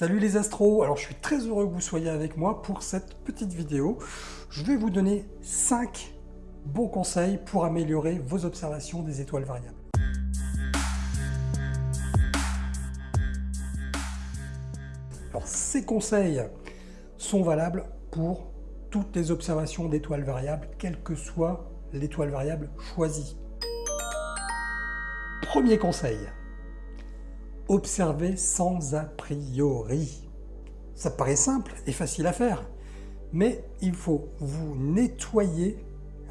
Salut les astros, alors je suis très heureux que vous soyez avec moi pour cette petite vidéo. Je vais vous donner 5 bons conseils pour améliorer vos observations des étoiles variables. Alors ces conseils sont valables pour toutes les observations d'étoiles variables, quelle que soit l'étoile variable choisie. Premier conseil, observer sans a priori. Ça paraît simple et facile à faire, mais il faut vous nettoyer,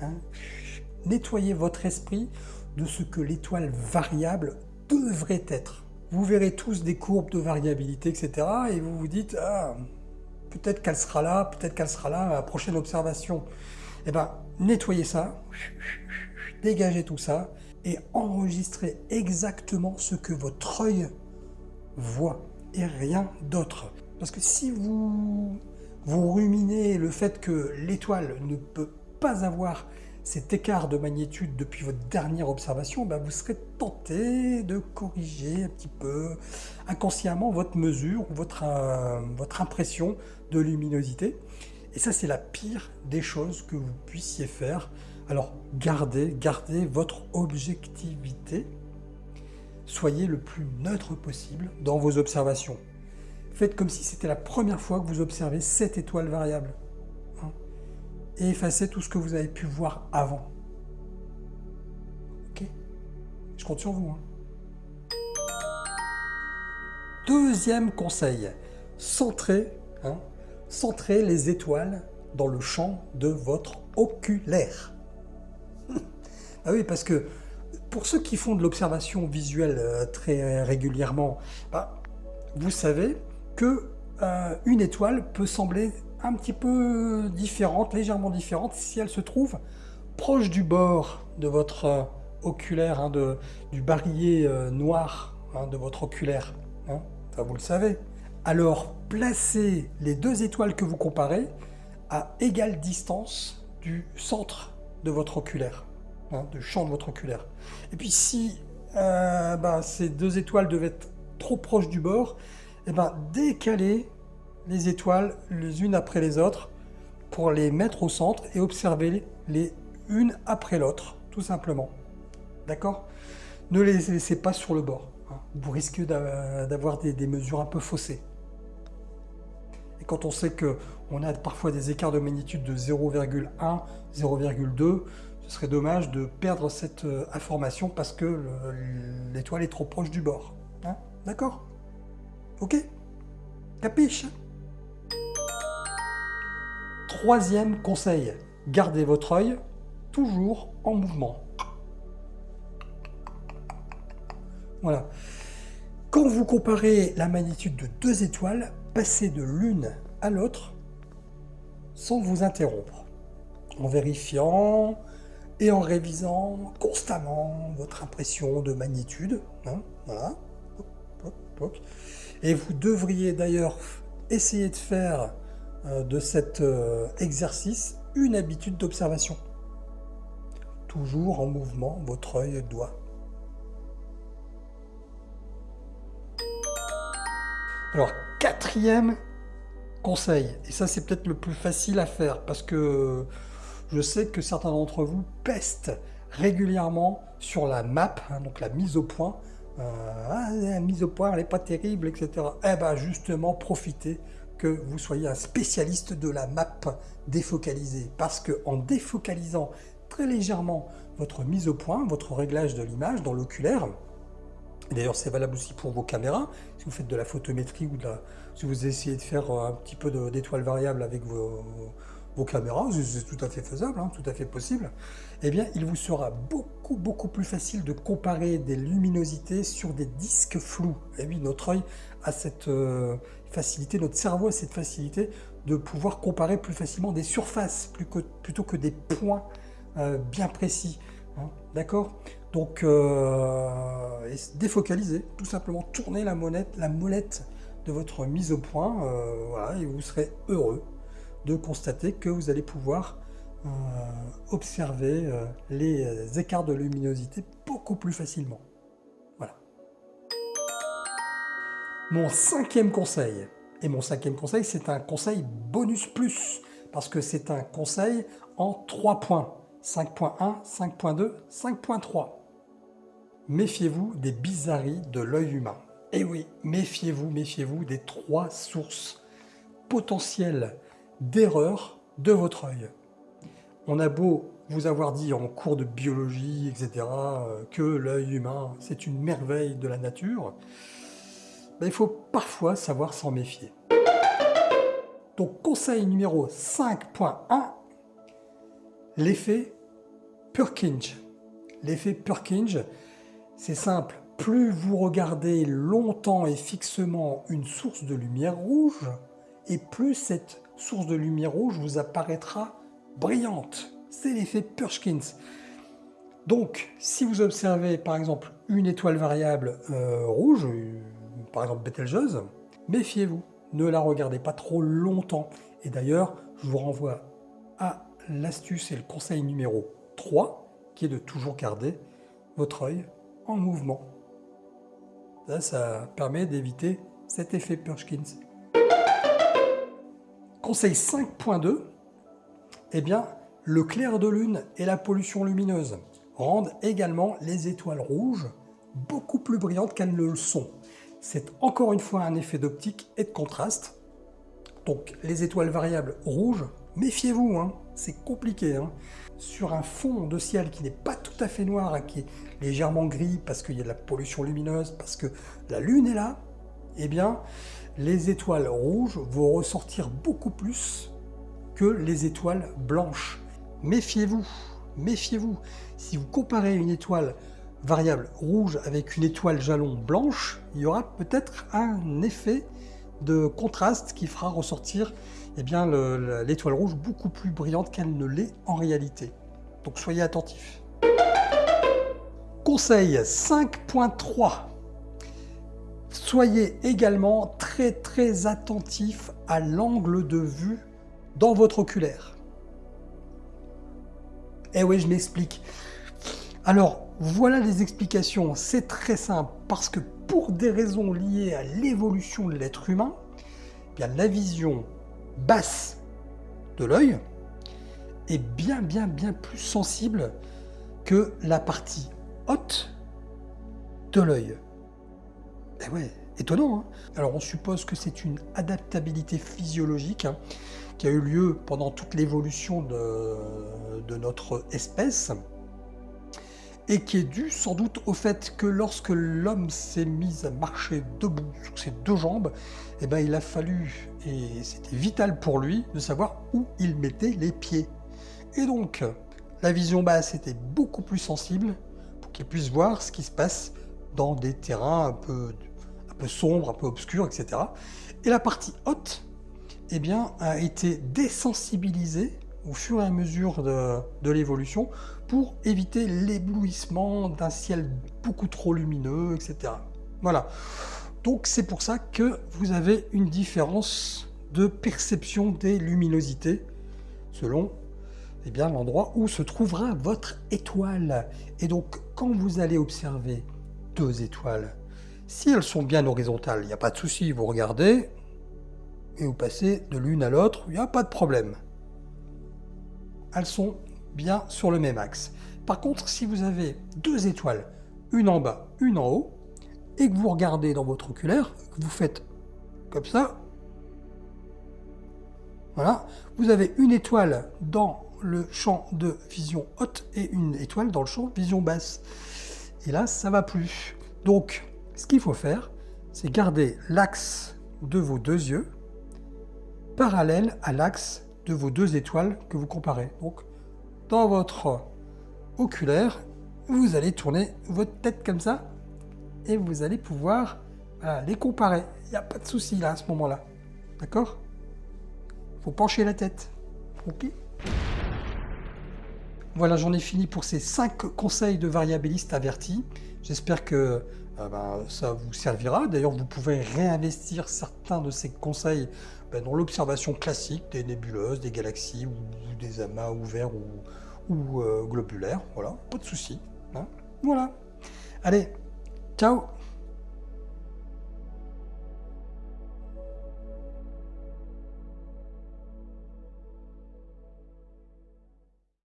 hein, nettoyer votre esprit de ce que l'étoile variable devrait être. Vous verrez tous des courbes de variabilité, etc. Et vous vous dites, ah, peut-être qu'elle sera là, peut-être qu'elle sera là à la prochaine observation. Eh bien, nettoyez ça, dégagez tout ça, et enregistrez exactement ce que votre œil voit et rien d'autre. Parce que si vous, vous ruminez le fait que l'étoile ne peut pas avoir cet écart de magnitude depuis votre dernière observation, ben vous serez tenté de corriger un petit peu inconsciemment votre mesure, votre, euh, votre impression de luminosité. Et ça, c'est la pire des choses que vous puissiez faire. Alors, gardez, gardez votre objectivité soyez le plus neutre possible dans vos observations. Faites comme si c'était la première fois que vous observez cette étoile variable. Hein, et effacez tout ce que vous avez pu voir avant. Ok? Je compte sur vous. Hein. Deuxième conseil, centrez, hein, centrez les étoiles dans le champ de votre oculaire. ah oui, parce que pour ceux qui font de l'observation visuelle euh, très régulièrement, bah, vous savez que euh, une étoile peut sembler un petit peu différente, légèrement différente, si elle se trouve proche du bord de votre euh, oculaire, hein, de, du barillet noir hein, de votre oculaire. Hein. vous le savez. Alors, placez les deux étoiles que vous comparez à égale distance du centre de votre oculaire. Hein, de champ de votre oculaire. Et puis si euh, bah, ces deux étoiles devaient être trop proches du bord, et eh ben, décalez les étoiles les unes après les autres pour les mettre au centre et observer les une après l'autre, tout simplement. D'accord? Ne les laissez pas sur le bord. Hein. Vous risquez d'avoir des, des mesures un peu faussées. Et quand on sait qu'on a parfois des écarts de magnitude de 0,1, 0,2, ce serait dommage de perdre cette euh, information parce que l'étoile est trop proche du bord. Hein? D'accord? Ok? Capiche Troisième conseil, gardez votre œil toujours en mouvement. Voilà. Quand vous comparez la magnitude de deux étoiles, passez de l'une à l'autre sans vous interrompre, en vérifiant et en révisant constamment votre impression de magnitude. Hein. Et vous devriez d'ailleurs essayer de faire euh, de cet euh, exercice une habitude d'observation. Toujours en mouvement, votre œil doit. Alors, quatrième conseil, et ça c'est peut-être le plus facile à faire parce que je sais que certains d'entre vous pestent régulièrement sur la map, hein, donc la mise au point. Euh, ah, la mise au point, elle n'est pas terrible, etc. Eh bien, justement, profitez que vous soyez un spécialiste de la map défocalisée. Parce que en défocalisant très légèrement votre mise au point, votre réglage de l'image dans l'oculaire, D'ailleurs, c'est valable aussi pour vos caméras. Si vous faites de la photométrie ou de la, si vous essayez de faire un petit peu d'étoiles variables avec vos, vos caméras, c'est tout à fait faisable, hein, tout à fait possible, eh bien, il vous sera beaucoup, beaucoup plus facile de comparer des luminosités sur des disques flous. Et eh oui, notre œil a cette euh, facilité, notre cerveau a cette facilité de pouvoir comparer plus facilement des surfaces plutôt que des points euh, bien précis. Hein, d'accord? Donc, euh, défocaliser, tout simplement tourner la molette, de votre mise au point, voilà, et vous serez heureux de constater que vous allez pouvoir euh, observer euh, les écarts de luminosité beaucoup plus facilement. Voilà. Mon cinquième conseil, Et mon cinquième conseil, c'est un conseil bonus plus, parce que c'est un conseil en trois points. 5.1, 5.2, 5.3. Méfiez-vous des bizarreries de l'œil humain. Et oui, méfiez-vous, méfiez-vous des trois sources potentielles d'erreur de votre œil. On a beau vous avoir dit en cours de biologie, etc., que l'œil humain, c'est une merveille de la nature, ben, il faut parfois savoir s'en méfier. Donc conseil numéro 5.1, l'effet Purkinje. L'effet Purkinje, c'est simple, plus vous regardez longtemps et fixement une source de lumière rouge, et plus cette source de lumière rouge vous apparaîtra brillante. C'est l'effet Purkinje. Donc, si vous observez par exemple une étoile variable euh, rouge, euh, par exemple Betelgeuse, méfiez-vous, ne la regardez pas trop longtemps. Et d'ailleurs, je vous renvoie à l'astuce et le conseil numéro 3, qui est de toujours garder votre œil en mouvement. Ça, ça permet d'éviter cet effet Purkinje. Conseil 5.2, eh bien, le clair de lune et la pollution lumineuse rendent également les étoiles rouges beaucoup plus brillantes qu'elles ne le sont. C'est encore une fois un effet d'optique et de contraste. Donc les étoiles variables rouges, méfiez-vous, hein, c'est compliqué. Hein. Sur un fond de ciel qui n'est pas tout à fait noir, qui est légèrement gris parce qu'il y a de la pollution lumineuse, parce que la lune est là, eh bien les étoiles rouges vont ressortir beaucoup plus que les étoiles blanches. Méfiez-vous, méfiez-vous. Si vous comparez une étoile variable rouge avec une étoile jalon blanche, il y aura peut-être un effet de contraste qui fera ressortir eh bien, l'étoile rouge beaucoup plus brillante qu'elle ne l'est en réalité. Donc soyez attentifs. Conseil 5.3 Soyez également très très attentif à l'angle de vue dans votre oculaire. Eh oui, je m'explique. Alors, voilà les explications. C'est très simple, parce que pour des raisons liées à l'évolution de l'être humain, eh la vision basse de l'œil est bien bien bien plus sensible que la partie haute de l'œil. Eh ouais, étonnant. Hein Alors on suppose que c'est une adaptabilité physiologique hein, qui a eu lieu pendant toute l'évolution de, de notre espèce et qui est due sans doute au fait que lorsque l'homme s'est mis à marcher debout sur ses deux jambes, eh ben, il a fallu, et c'était vital pour lui, de savoir où il mettait les pieds. Et donc, la vision basse était beaucoup plus sensible pour qu'il puisse voir ce qui se passe dans des terrains un peu, peu sombres, un peu obscurs, etc. Et la partie haute eh bien, a été désensibilisée au fur et à mesure de, l'évolution pour éviter l'éblouissement d'un ciel beaucoup trop lumineux, etc. Voilà. Donc c'est pour ça que vous avez une différence de perception des luminosités selon eh l'endroit où se trouvera votre étoile. Et donc quand vous allez observer deux étoiles, si elles sont bien horizontales, il n'y a pas de souci, vous regardez et vous passez de l'une à l'autre, il n'y a pas de problème elles sont bien sur le même axe. Par contre, si vous avez deux étoiles, une en bas, une en haut, et que vous regardez dans votre oculaire, que vous faites comme ça, voilà, vous avez une étoile dans le champ de vision haute et une étoile dans le champ de vision basse. Et là, ça va plus. Donc, ce qu'il faut faire, c'est garder l'axe de vos deux yeux parallèle à l'axe de vos deux étoiles que vous comparez. Donc, dans votre oculaire, vous allez tourner votre tête comme ça et vous allez pouvoir les comparer. Il n'y a pas de souci là à ce moment-là. D'accord? Faut pencher la tête. Ok Voilà, j'en ai fini pour ces 5 conseils de variabiliste avertis. J'espère que ben, ça vous servira. D'ailleurs, vous pouvez réinvestir certains de ces conseils ben, dans l'observation classique des nébuleuses, des galaxies ou, des amas ouverts ou, euh, globulaires. Voilà, pas de souci. Hein. voilà. Allez, ciao